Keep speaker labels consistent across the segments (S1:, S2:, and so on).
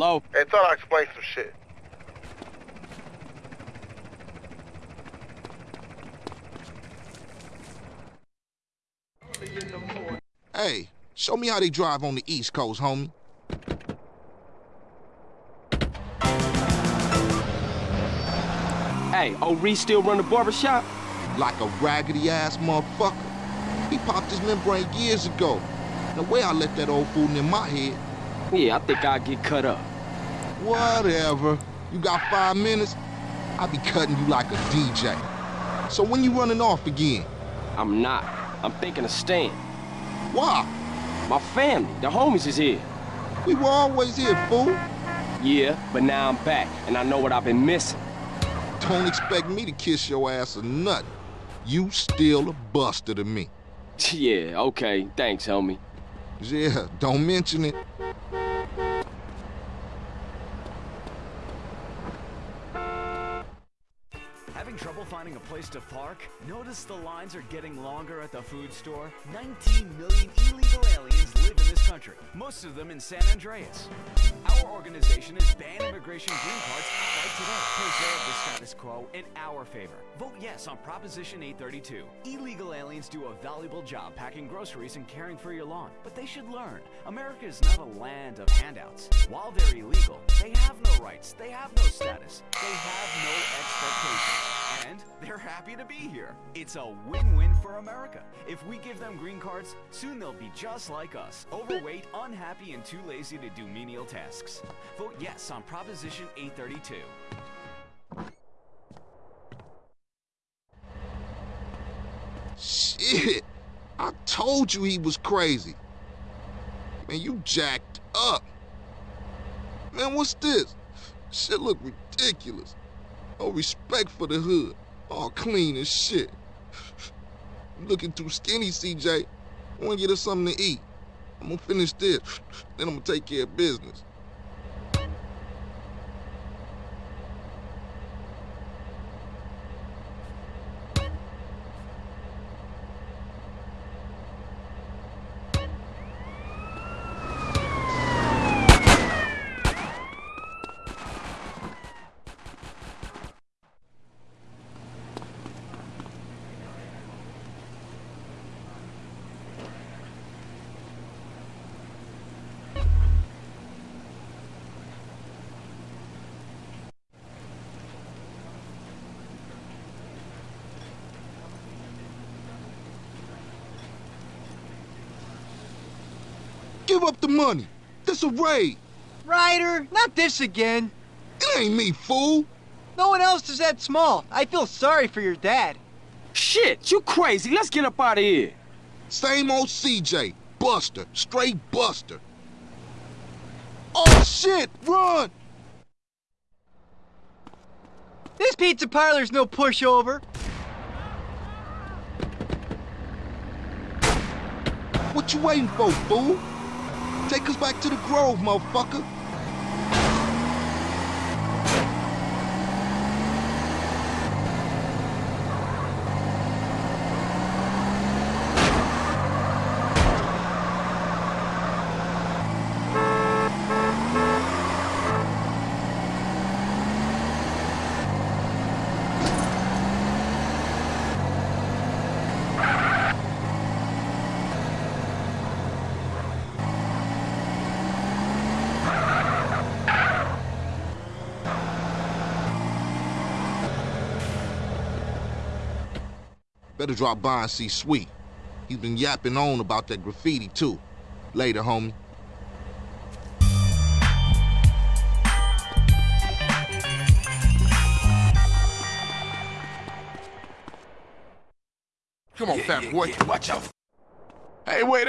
S1: Hello?
S2: Hey, thought I'd explain some shit.
S3: Hey, show me how they drive on the East Coast, homie.
S1: Hey, old Reece still run the barbershop?
S3: Like a raggedy ass motherfucker. He popped his membrane years ago. The way I let that old fool in my head.
S1: Yeah, I think I'll get cut up.
S3: Whatever. You got five minutes? I'll be cutting you like a DJ. So when you running off again?
S1: I'm not. I'm thinking of staying.
S3: Why?
S1: My family, the homies is here.
S3: We were always here, fool.
S1: Yeah, but now I'm back, and I know what I've been missing.
S3: Don't expect me to kiss your ass or nothing. You still a buster to me.
S1: yeah, okay. Thanks, homie.
S3: Yeah, don't mention it.
S4: A place to park? Notice the lines are getting longer at the food store? 19 million illegal aliens live in this country, most of them in San Andreas. Our organization is Ban Immigration Green Cards right today. Preserve the status quo in our favor. Vote yes on Proposition 832. Illegal aliens do a valuable job packing groceries and caring for your lawn, but they should learn America is not a land of handouts. While they're illegal, they have no rights, they have no status, they have no expectations. And they're happy to be here. It's a win-win for America. If we give them green cards, soon they'll be just like us. Overweight, unhappy, and too lazy to do menial tasks. Vote yes on Proposition 832.
S3: Shit. I told you he was crazy. Man, you jacked up. Man, what's this? Shit look ridiculous. No respect for the hood. All clean as shit. Looking too skinny, CJ. I wanna get us something to eat. I'm gonna finish this, then I'm gonna take care of business. Give up the money. This a raid.
S5: Ryder, not this again.
S3: It ain't me, fool.
S5: No one else is that small. I feel sorry for your dad.
S1: Shit, you crazy. Let's get up out of here.
S3: Same old CJ. Buster. Straight Buster. Oh, shit! Run!
S5: This pizza parlor's no pushover.
S3: What you waiting for, fool? Take us back to the Grove, motherfucker. Better drop by and see Sweet. He's been yapping on about that graffiti, too. Later, homie.
S6: Come on, fat boy.
S1: Watch out.
S6: Hey, wait.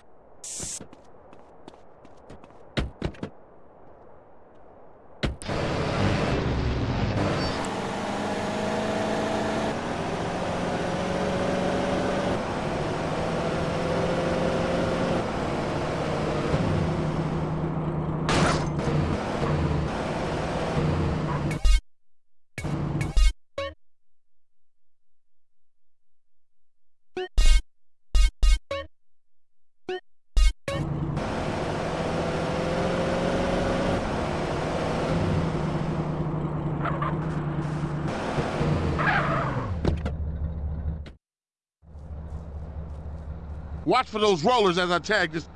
S6: Watch for those rollers as I tag this.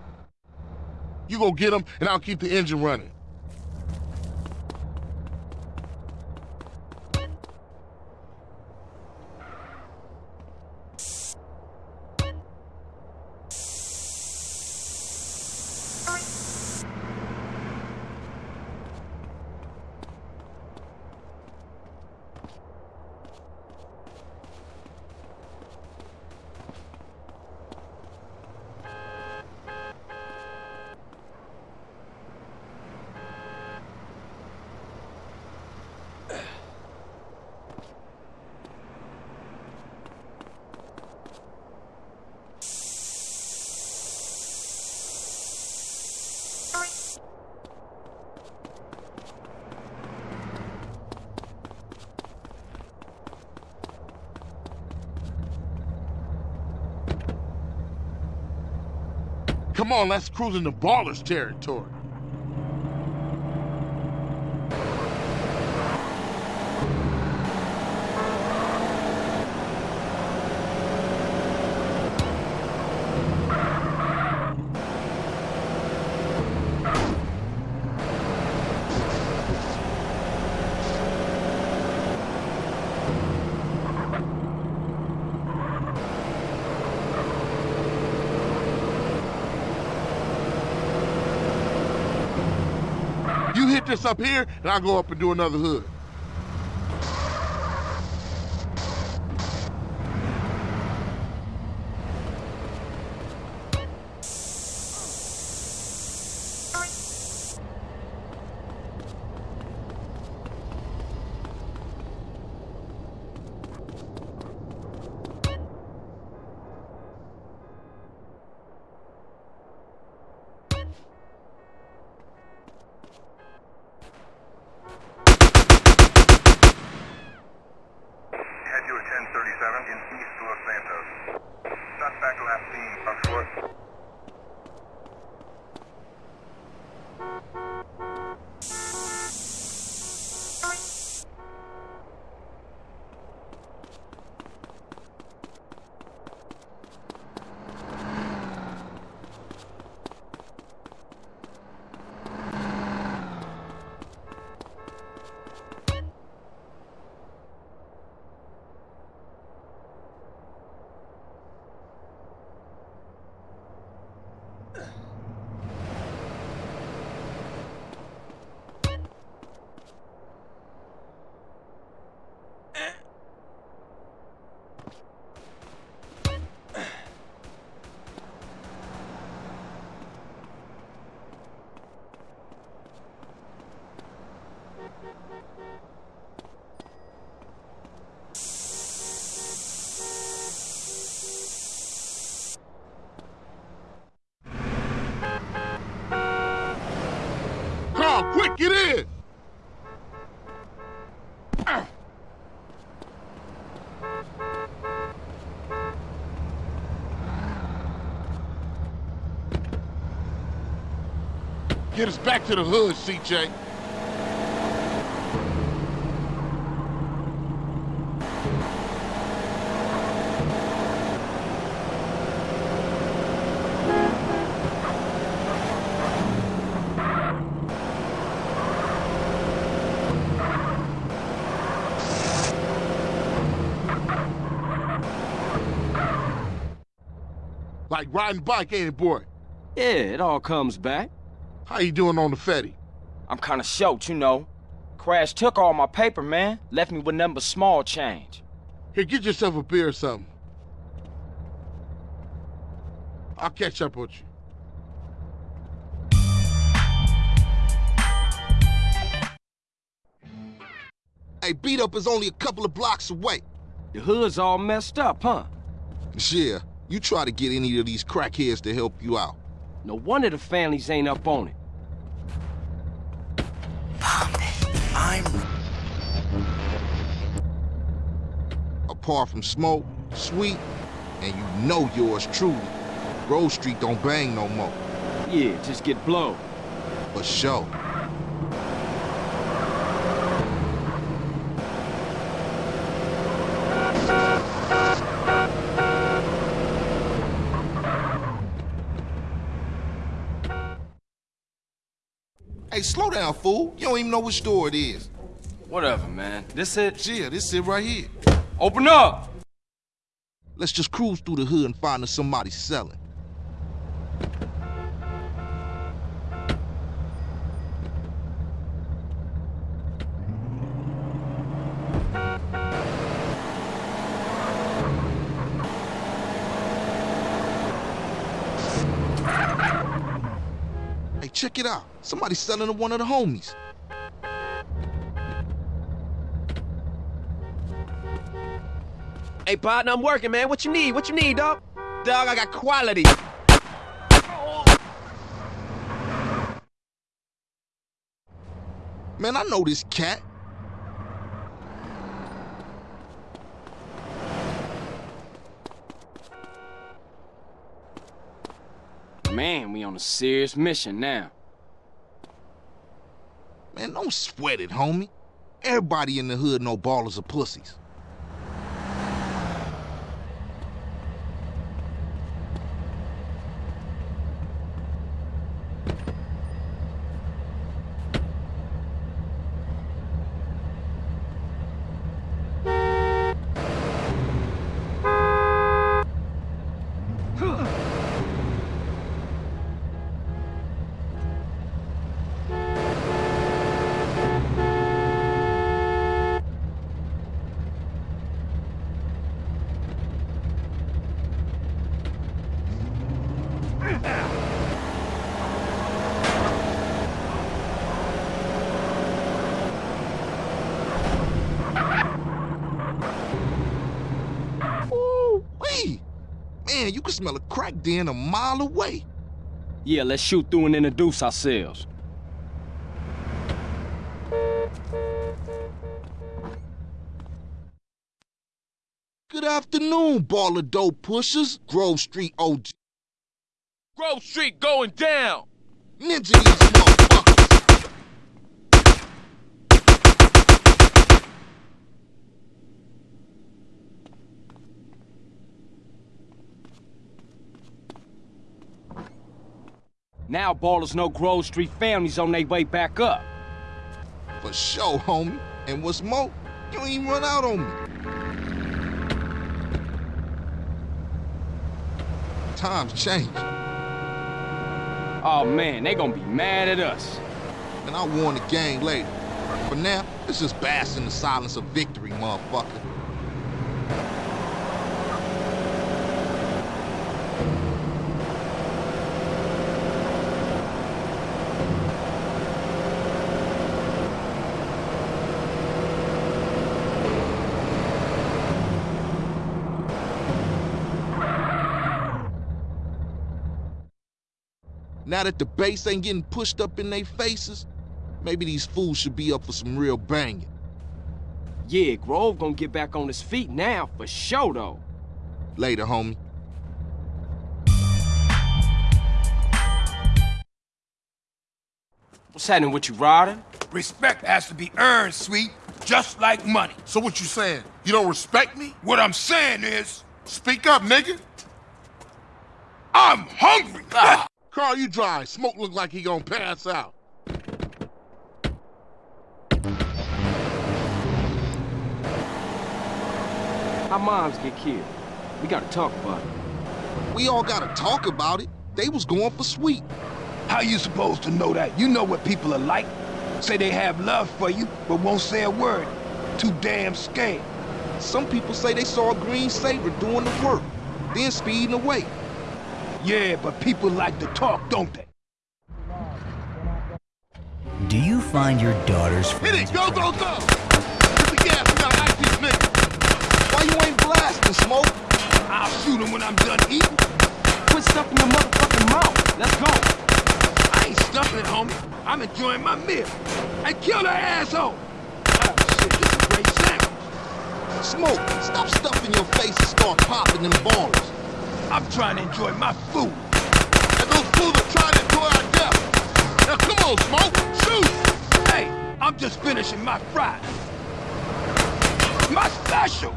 S6: You go get them, and I'll keep the engine running. Come on, let's cruise into Ballas territory. You hit this up here, and I'll go up and do another hood.
S2: Head to a 1037 in East Los Santos. Suspect last seen on foot.
S6: Carl, quick, get in! Get us back to the hood, CJ. Like riding bike, ain't it, boy?
S1: Yeah, it all comes back.
S6: How you doing on the Fetty?
S7: I'm kinda short, you know. Crash took all my paper, man. Left me with nothing but small change.
S6: Here, get yourself a beer or something. I'll catch up with you.
S3: Hey, B Dup is only a couple of blocks away.
S1: The hood's all messed up, huh?
S3: Yeah, you try to get any of these crackheads to help you out.
S1: No wonder the families ain't up on it.
S7: I'm
S3: Apart from smoke, sweet, and you know yours truly. Grove Street don't bang no more.
S1: Yeah, just get blown.
S3: For sure. Slow down, fool. You don't even know which store it is.
S1: Whatever, man. This it?
S3: Yeah, this it right here.
S1: Open up!
S3: Let's just cruise through the hood and find us somebody selling. Check it out. Somebody's selling to one of the homies.
S8: Hey, partner, I'm working, man. What you need? What you need, dog? Dog, I got quality.
S3: Man, I know this cat.
S1: We on a serious mission now.
S3: Man, don't sweat it, homie. Everybody in the hood know Ballas are pussies. Man, you can smell a crack den a mile away.
S1: Yeah, let's shoot through and introduce ourselves.
S3: Good afternoon, baller dope pushers. Grove Street OG.
S9: Grove Street going down.
S3: Ninja these motherfuckers.
S1: Now Ballas know Grove Street families on their way back up.
S3: For sure, homie. And what's more, you ain't even run out on me. Times change.
S1: Oh man, they gonna be mad at us.
S3: And I'll warn the gang later. For now, let's just bask in the silence of victory, motherfucker. Now that the bass ain't getting pushed up in their faces, maybe these fools should be up for some real banging.
S1: Yeah, Grove gonna get back on his feet now, for sure though.
S3: Later, homie.
S1: What's happening with you, Ryder?
S9: Respect has to be earned, sweet, just like money.
S6: So what you saying? You don't respect me?
S9: What I'm saying is,
S6: Speak up, nigga.
S9: I'm hungry. Ah.
S6: Carl, you dry. Smoke look like he gonna pass out.
S1: Our moms get killed. We gotta talk about it.
S3: We all gotta talk about it. They was going for sweet.
S9: How you supposed to know that? You know what people are like. Say they have love for you, but won't say a word. Too damn scared.
S3: Some people say they saw a green Sabre doing the work, then speeding away.
S9: Yeah, but people like to talk, don't they?
S10: Do you find your daughter's
S6: Hit it! Go, go, go! Hit the gas. We gotta these niggas.
S3: Why you ain't blasting, Smoke?
S9: I'll shoot him when I'm done eating.
S1: Quit stuffing your motherfucking mouth. Let's go.
S9: I ain't stuffing it, homie. I'm enjoying my meal. Hey, kill the asshole! Oh, shit, this is a great sandwich.
S3: Smoke, stop stuffing your face and start popping them Ballas.
S9: I'm trying to enjoy my food.
S6: And those fools are trying to enjoy our death. Now come on, Smoke. Shoot!
S9: Hey, I'm just finishing my fries. My special!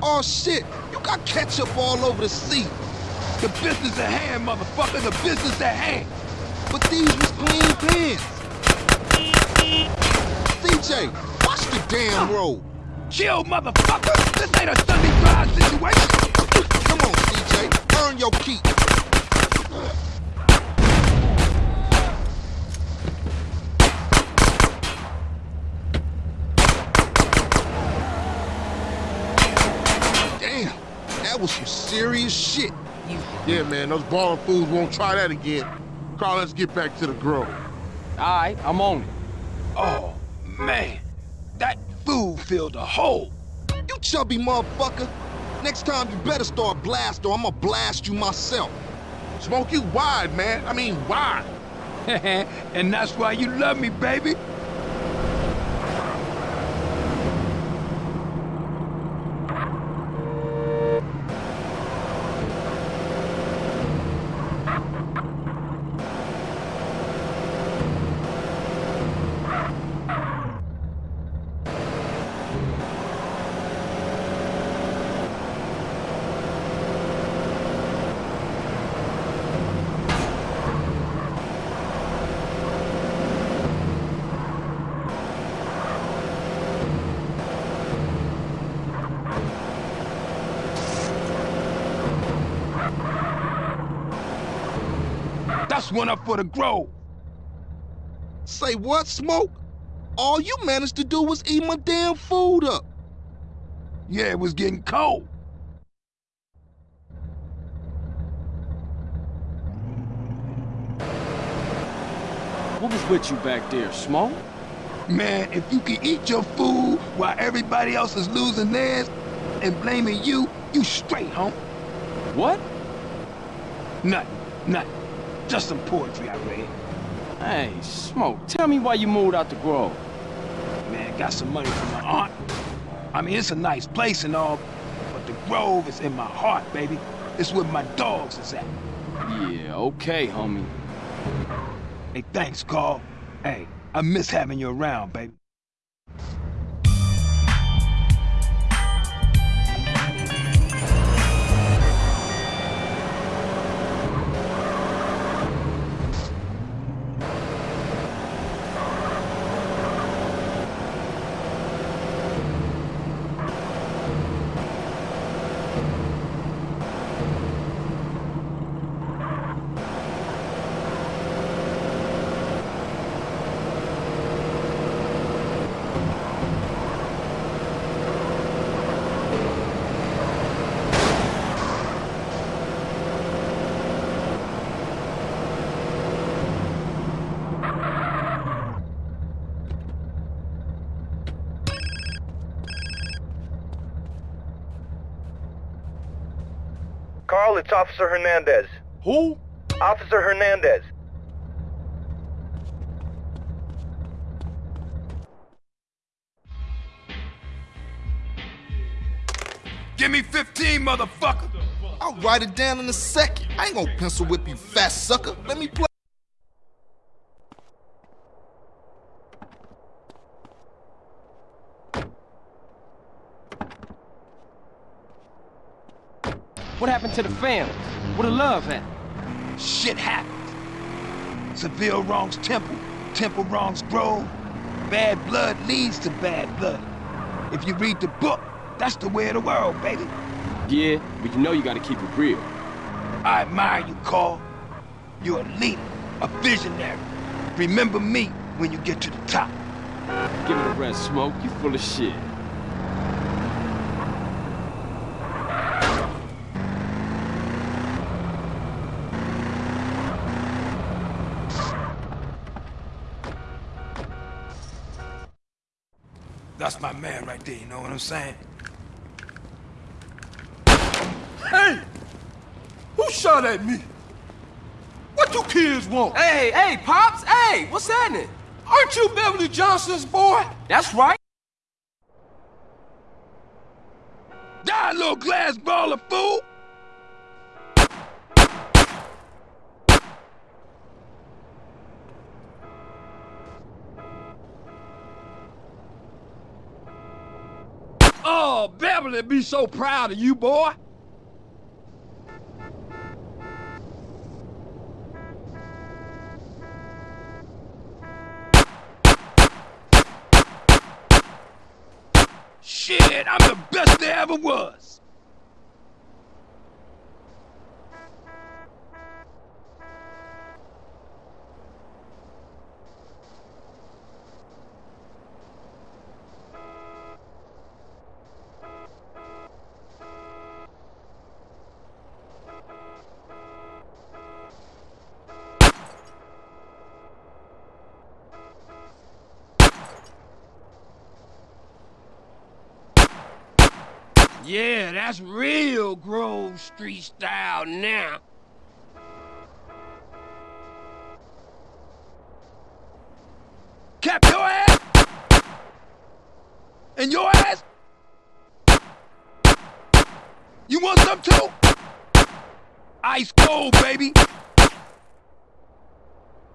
S3: Oh shit, you got ketchup all over the seat.
S9: The business at hand, motherfucker, the business at hand.
S3: But these was clean pins. CJ, watch the damn road.
S9: Chill, motherfucker. This ain't a Sunday drive situation.
S3: Come on, CJ, earn your keep. Damn, that was some serious shit.
S6: Yeah, man, those balling fools won't try that again. Carl, let's get back to the grove.
S7: All right, I'm on it.
S9: Oh, man. That fool filled a hole.
S3: You chubby motherfucker. Next time you better start blast or I'm gonna blast you myself.
S6: Smoke you wide, man. I mean, wide.
S9: and that's why you love me, baby. That's one up for the grove.
S3: Say what, Smoke? All you managed to do was eat my damn food up.
S9: Yeah, it was getting cold.
S7: What was with you back there, Smoke?
S9: Man, if you can eat your food while everybody else is losing theirs and blaming you, you straight, home.
S7: What?
S9: Nothing, nothing. Just some poetry I read.
S7: Hey, Smoke, tell me why you moved out the Grove.
S9: Man, got some money from my aunt. I mean, it's a nice place and all, but the Grove is in my heart, baby. It's where my dogs is at.
S7: Yeah, okay, homie.
S9: Hey, thanks, Carl. Hey, I miss having you around, baby.
S2: Carl, it's Officer Hernandez.
S7: Who?
S2: Officer Hernandez.
S9: Give me 15, motherfucker!
S3: I'll write it down in a second. I ain't gonna pencil whip you, fat sucker. Let me play.
S1: To the family? Where the love at?
S9: Shit happens. Seville wrongs Temple, Temple wrongs Grove. Bad blood leads to bad blood. If you read the book, that's the way of the world, baby.
S1: Yeah, but you know you gotta keep it real.
S9: I admire you, Carl. You're a leader, a visionary. Remember me when you get to the top.
S1: Give it a rest, Smoke. You full of shit.
S9: That's my man right there, you know what I'm saying?
S6: Hey! Who shot at me? What do kids want?
S1: Hey, hey, Pops! Hey, what's happening?
S6: Aren't you Beverly Johnson's boy?
S1: That's right.
S9: Die, little glass baller, fool!
S6: Oh, Beverly be so proud of you, boy.
S9: Shit, I'm the best there ever was. Real Grove Street style now. Cap your ass! And your ass? You want some too? Ice cold, baby.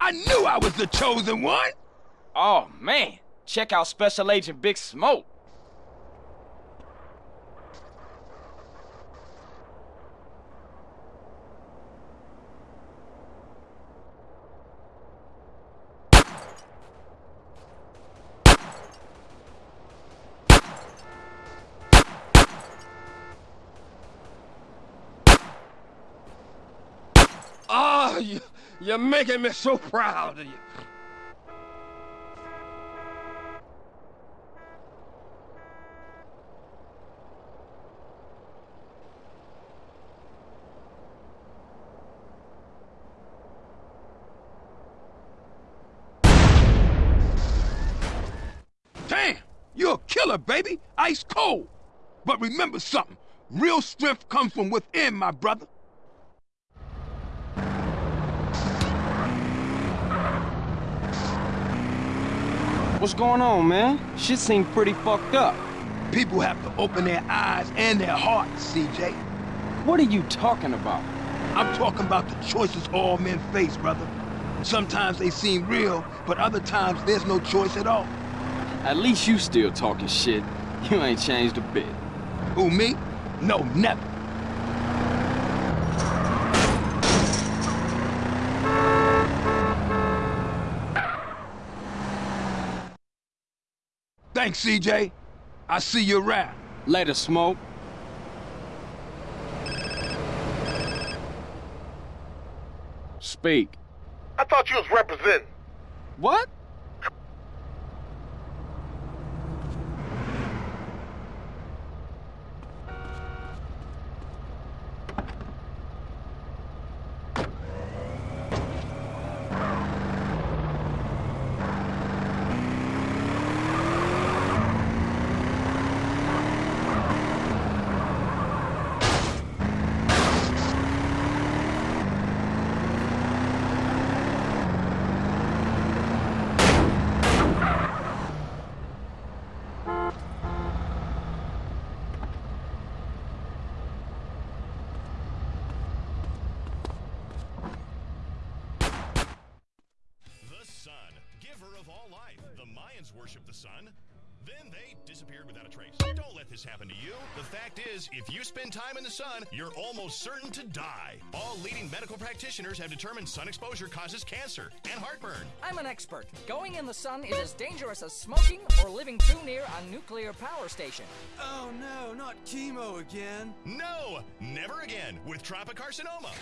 S9: I knew I was the chosen one.
S7: Oh, man. Check out Special Agent Big Smoke.
S8: You, you're making me so proud of you.
S9: Damn, you're a killer, baby. Ice cold. But remember something. Real strength comes from within, my brother.
S7: What's going on, man? Shit seems pretty fucked up.
S9: People have to open their eyes and their hearts, CJ.
S7: What are you talking about?
S9: I'm talking about the choices all men face, brother. Sometimes they seem real, but other times there's no choice at all.
S7: At least you still talking shit. You ain't changed a bit.
S9: Who, me? No, never. Thanks, CJ. I see you around.
S7: Later, Smoke. Speak.
S6: I thought you was representing.
S7: What?
S11: The sun, giver of all life. The Mayans worshiped the sun. Then they disappeared without a trace. Don't let this happen to you. The fact is, if you spend time in the sun, you're almost certain to die. All leading medical practitioners have determined sun exposure causes cancer and heartburn.
S12: I'm an expert. Going in the sun is as dangerous as smoking or living too near a nuclear power station.
S13: Oh no, not chemo again.
S11: No, never again with tropicarcinoma.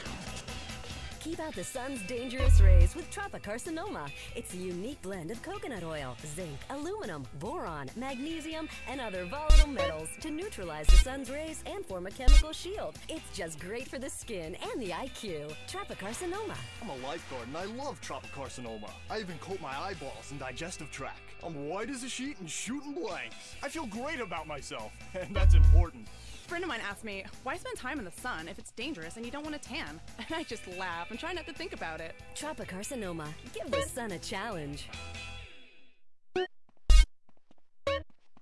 S14: Keep out the sun's dangerous rays with Tropicarcinoma. It's a unique blend of coconut oil, zinc, aluminum, boron, magnesium, and other volatile metals to neutralize the sun's rays and form a chemical shield. It's just great for the skin and the IQ. Tropicarcinoma.
S15: I'm a lifeguard and I love tropicarcinoma. I even coat my eyeballs and digestive tract. I'm white as a sheet and shooting blanks. I feel great about myself, and that's important.
S16: A friend of mine asked me, why spend time in the sun if it's dangerous and you don't want to tan? And I just laugh and try not to think about it.
S14: Tropicarcinoma. Give the sun a challenge.